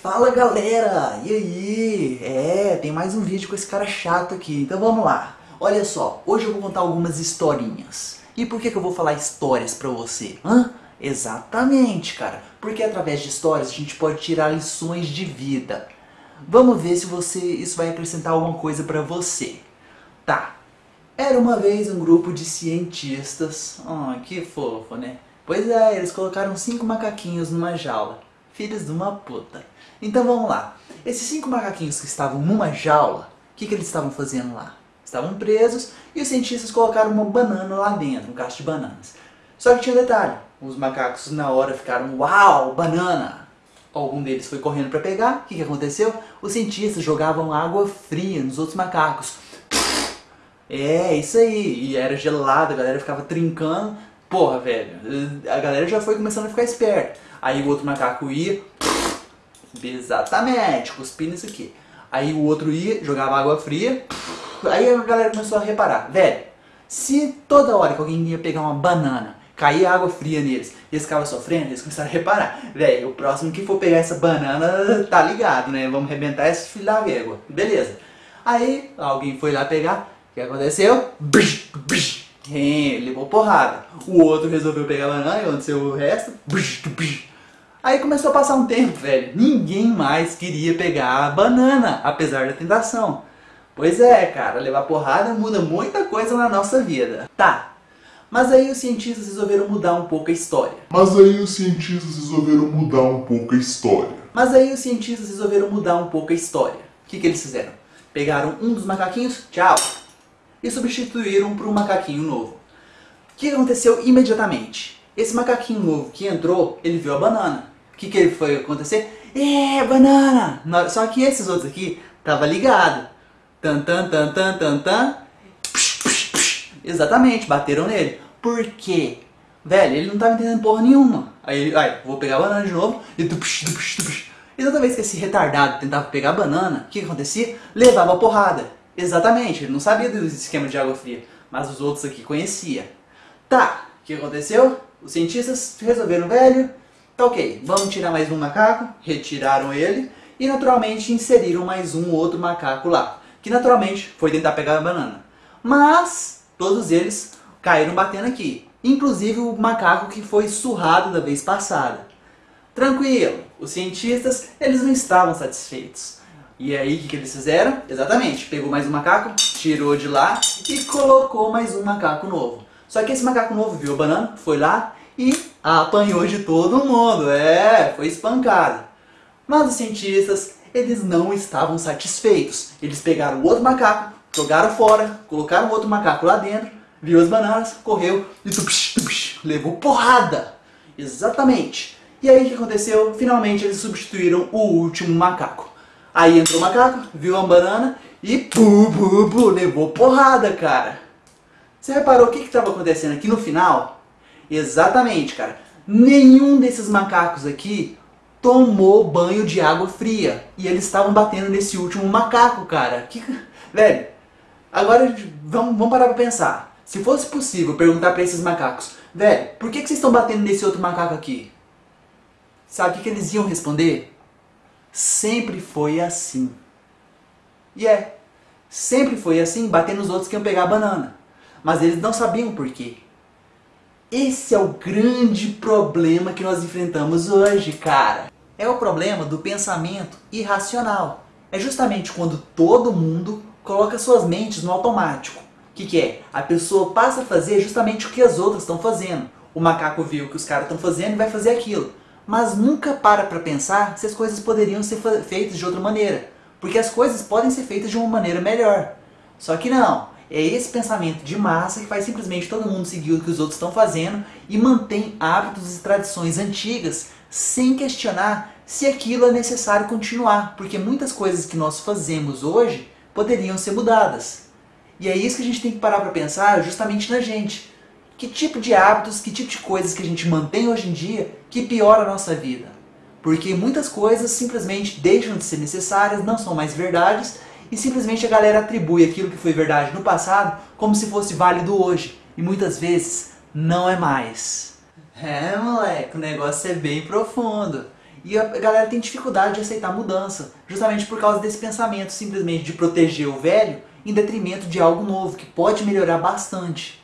Fala galera, e aí? É, tem mais um vídeo com esse cara chato aqui, então vamos lá. Olha só, hoje eu vou contar algumas historinhas. E por que, que eu vou falar histórias pra você? Hã? Exatamente, cara, porque através de histórias a gente pode tirar lições de vida. Vamos ver se você isso vai acrescentar alguma coisa pra você. Tá, era uma vez um grupo de cientistas, oh, que fofo, né? Pois é, eles colocaram cinco macaquinhos numa jaula. Filhos de uma puta. Então vamos lá. Esses cinco macaquinhos que estavam numa jaula, o que, que eles estavam fazendo lá? Estavam presos e os cientistas colocaram uma banana lá dentro, um cacho de bananas. Só que tinha um detalhe. Os macacos na hora ficaram, uau, banana! Algum deles foi correndo para pegar. O que, que aconteceu? Os cientistas jogavam água fria nos outros macacos. É, isso aí. E era gelado, a galera ficava trincando. Porra, velho, a galera já foi começando a ficar esperta. Aí o outro macaco ia, exatamente, cuspindo isso aqui. Aí o outro ia, jogava água fria. Aí a galera começou a reparar, velho, se toda hora que alguém ia pegar uma banana, caía água fria neles, e eles ficavam sofrendo, eles começaram a reparar, velho, o próximo que for pegar essa banana tá ligado, né? Vamos arrebentar esse filho da. Beleza. Aí alguém foi lá pegar, o que aconteceu? Bsh, bsh. É, levou porrada. O outro resolveu pegar a banana e aconteceu o resto. Aí começou a passar um tempo, velho. Ninguém mais queria pegar a banana, apesar da tentação. Pois é, cara, levar porrada muda muita coisa na nossa vida. Tá, mas aí os cientistas resolveram mudar um pouco a história. Mas aí os cientistas resolveram mudar um pouco a história. Mas aí os cientistas resolveram mudar um pouco a história. O que, que eles fizeram? Pegaram um dos macaquinhos, tchau, e substituíram por um macaquinho novo. O que aconteceu imediatamente? Esse macaquinho novo que entrou, ele viu a banana. O que, que foi acontecer? É, banana! Só que esses outros aqui tava ligado. Tan tan tan tan tan tan. Psh, psh, psh. Exatamente, bateram nele. Por quê? Velho, ele não tava entendendo porra nenhuma. Aí, aí vou pegar a banana de novo e psh, psh, psh. E toda vez que esse retardado tentava pegar a banana, o que, que acontecia? Levava porrada. Exatamente, ele não sabia do esquema de água fria, mas os outros aqui conhecia. Tá, o que aconteceu? Os cientistas resolveram, velho, tá ok, vamos tirar mais um macaco, retiraram ele e naturalmente inseriram mais um outro macaco lá, que naturalmente foi tentar pegar a banana. Mas todos eles caíram batendo aqui, inclusive o macaco que foi surrado da vez passada. Tranquilo, os cientistas eles não estavam satisfeitos. E aí o que, que eles fizeram? Exatamente, pegou mais um macaco, tirou de lá e colocou mais um macaco novo. Só que esse macaco novo viu a banana, foi lá e apanhou de todo mundo, é, foi espancado. Mas os cientistas, eles não estavam satisfeitos. Eles pegaram o outro macaco, jogaram fora, colocaram outro macaco lá dentro, viu as bananas, correu e tupsh, tupsh, levou porrada. Exatamente. E aí o que aconteceu? Finalmente eles substituíram o último macaco. Aí entrou o macaco, viu a banana e pu, pu, pu, levou porrada, cara. Você reparou o que estava acontecendo aqui no final? Exatamente, cara. Nenhum desses macacos aqui tomou banho de água fria. E eles estavam batendo nesse último macaco, cara. Que... Velho, agora vamos, vamos parar pra pensar. Se fosse possível perguntar para esses macacos, velho, por que, que vocês estão batendo nesse outro macaco aqui? Sabe o que, que eles iam responder? Sempre foi assim. E é, sempre foi assim, bater nos outros que iam pegar a banana. Mas eles não sabiam por quê. Esse é o grande problema que nós enfrentamos hoje, cara. É o problema do pensamento irracional. É justamente quando todo mundo coloca suas mentes no automático. O que, que é? A pessoa passa a fazer justamente o que as outras estão fazendo. O macaco viu o que os caras estão fazendo e vai fazer aquilo mas nunca para para pensar se as coisas poderiam ser feitas de outra maneira. Porque as coisas podem ser feitas de uma maneira melhor. Só que não. É esse pensamento de massa que faz simplesmente todo mundo seguir o que os outros estão fazendo e mantém hábitos e tradições antigas sem questionar se aquilo é necessário continuar. Porque muitas coisas que nós fazemos hoje poderiam ser mudadas. E é isso que a gente tem que parar para pensar justamente na gente que tipo de hábitos, que tipo de coisas que a gente mantém hoje em dia que piora a nossa vida. Porque muitas coisas simplesmente deixam de ser necessárias, não são mais verdades, e simplesmente a galera atribui aquilo que foi verdade no passado como se fosse válido hoje. E muitas vezes não é mais. É moleque, o negócio é bem profundo. E a galera tem dificuldade de aceitar mudança, justamente por causa desse pensamento simplesmente de proteger o velho em detrimento de algo novo, que pode melhorar bastante.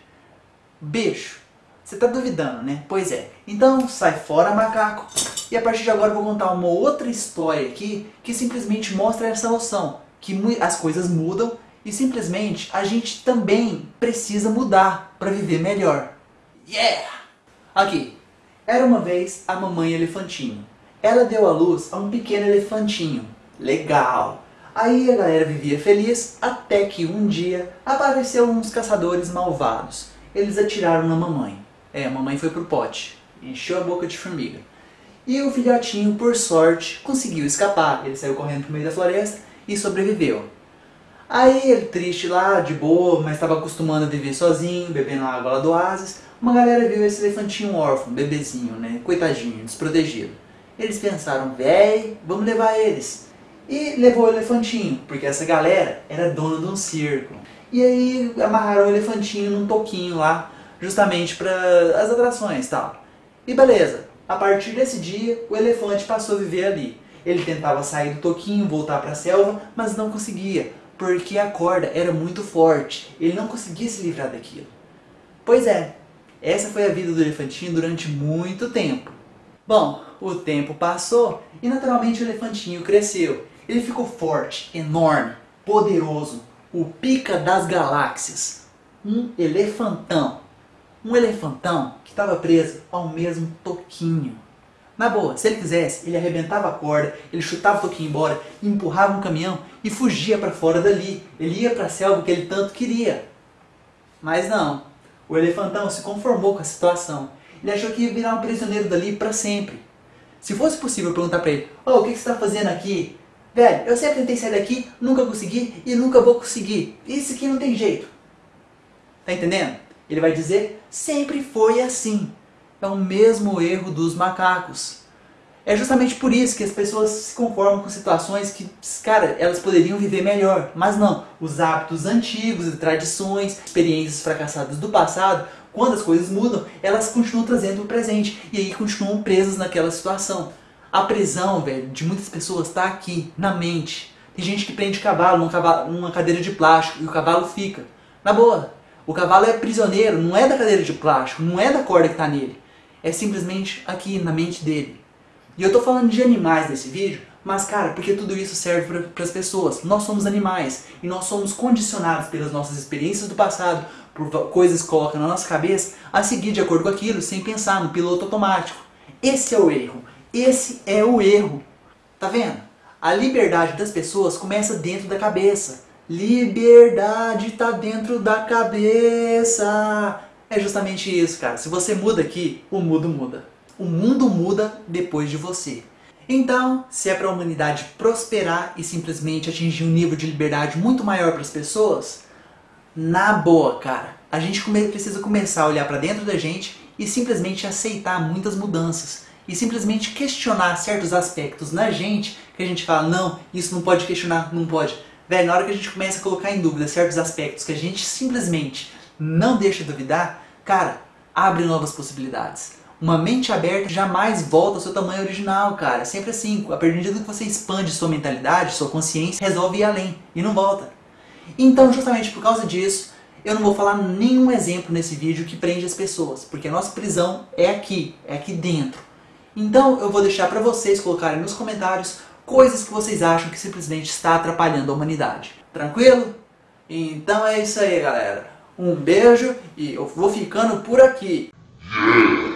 Beijo. Você tá duvidando, né? Pois é. Então sai fora, macaco. E a partir de agora eu vou contar uma outra história aqui que simplesmente mostra essa noção. Que as coisas mudam e simplesmente a gente também precisa mudar para viver melhor. Yeah! Aqui. Era uma vez a mamãe elefantinho. Ela deu à luz a um pequeno elefantinho. Legal! Aí a galera vivia feliz até que um dia apareceram uns caçadores malvados. Eles atiraram na mamãe. É, a mamãe foi pro pote. Encheu a boca de formiga. E o filhotinho, por sorte, conseguiu escapar. Ele saiu correndo pro meio da floresta e sobreviveu. Aí ele triste lá, de boa, mas estava acostumando a viver sozinho, bebendo água lá do oásis. Uma galera viu esse elefantinho órfão, bebezinho, né? Coitadinho, desprotegido. Eles pensaram, véi, vamos levar eles. E levou o elefantinho, porque essa galera era dona de um circo. E aí amarraram o elefantinho num toquinho lá, justamente para as atrações e tal. E beleza, a partir desse dia o elefante passou a viver ali. Ele tentava sair do toquinho, voltar para a selva, mas não conseguia, porque a corda era muito forte. Ele não conseguia se livrar daquilo. Pois é, essa foi a vida do elefantinho durante muito tempo. Bom, o tempo passou e naturalmente o elefantinho cresceu. Ele ficou forte, enorme, poderoso, o pica das galáxias. Um elefantão. Um elefantão que estava preso ao mesmo toquinho. Na boa, se ele quisesse, ele arrebentava a corda, ele chutava o toquinho embora, empurrava um caminhão e fugia para fora dali. Ele ia para a selva que ele tanto queria. Mas não, o elefantão se conformou com a situação. Ele achou que ia virar um prisioneiro dali para sempre. Se fosse possível perguntar para ele, oh, o que, que você está fazendo aqui? Velho, eu sempre tentei sair daqui, nunca consegui e nunca vou conseguir. Isso aqui não tem jeito. Tá entendendo? Ele vai dizer, sempre foi assim. É o mesmo erro dos macacos. É justamente por isso que as pessoas se conformam com situações que, cara, elas poderiam viver melhor. Mas não, os hábitos antigos tradições, experiências fracassadas do passado, quando as coisas mudam, elas continuam trazendo o presente. E aí continuam presas naquela situação. A prisão, velho, de muitas pessoas está aqui, na mente. Tem gente que prende cavalo cavalo, numa cadeira de plástico e o cavalo fica. Na boa, o cavalo é prisioneiro, não é da cadeira de plástico, não é da corda que está nele. É simplesmente aqui, na mente dele. E eu tô falando de animais nesse vídeo, mas cara, porque tudo isso serve para as pessoas. Nós somos animais e nós somos condicionados pelas nossas experiências do passado, por coisas que colocam na nossa cabeça, a seguir de acordo com aquilo, sem pensar no piloto automático. Esse é o erro. Esse é o erro. Tá vendo? A liberdade das pessoas começa dentro da cabeça. Liberdade tá dentro da cabeça. É justamente isso, cara. Se você muda aqui, o mundo muda o mundo muda depois de você. Então, se é para a humanidade prosperar e simplesmente atingir um nível de liberdade muito maior para as pessoas, na boa, cara, a gente precisa começar a olhar para dentro da gente e simplesmente aceitar muitas mudanças. E simplesmente questionar certos aspectos na gente que a gente fala, não, isso não pode questionar, não pode. Velho, na hora que a gente começa a colocar em dúvida certos aspectos que a gente simplesmente não deixa duvidar, cara, abre novas possibilidades. Uma mente aberta jamais volta ao seu tamanho original, cara. É sempre assim. A partir do que você expande sua mentalidade, sua consciência, resolve ir além. E não volta. Então, justamente por causa disso, eu não vou falar nenhum exemplo nesse vídeo que prende as pessoas. Porque a nossa prisão é aqui, é aqui dentro. Então, eu vou deixar para vocês colocarem nos comentários coisas que vocês acham que simplesmente está atrapalhando a humanidade. Tranquilo? Então é isso aí, galera. Um beijo e eu vou ficando por aqui. Yeah.